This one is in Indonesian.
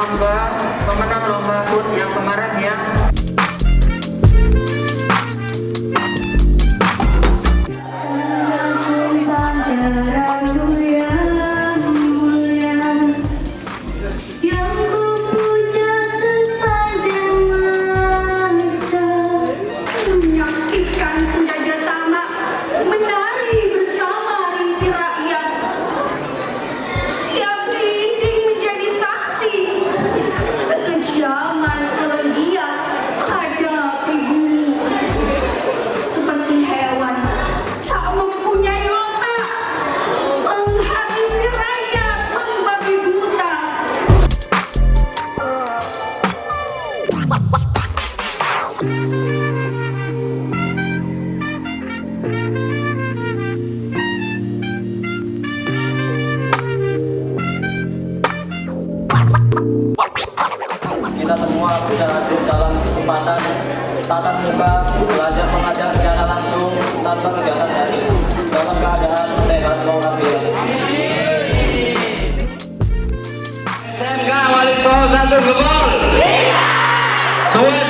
lomba pemenang lomba food yang kemarin ya. Kita semua bisa hadir dalam kesempatan tatap muka belajar mengajar secara langsung tanpa kegiatan dari dalam keadaan sehat walafiat. SMK Wali Songo satu. Suwesa